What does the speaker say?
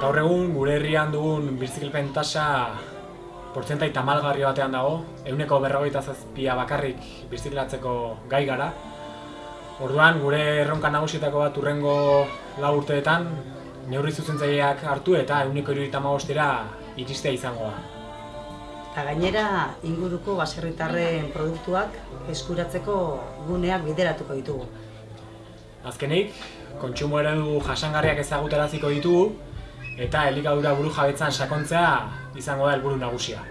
gaur egun gure herrian dugun birzikilpen tasa portzentai tamalgarri batean dago, euneko berrogeita zazpia bakarrik birziklatzeko gai gara. Orduan, gure erronka nagusietako bat urrengo lau urteetan, neurri zuzentzaileak hartu eta euneko iruditan iristea izango da. Eta gainera, inguruko baserritarren produktuak eskuratzeko guneak bideratuko ditugu. Azkenik, kontsumo eredu jasangarriak ezagutaraziko ditugu eta elikadura buru jabetzan sakontzea izango da helburu nagusia.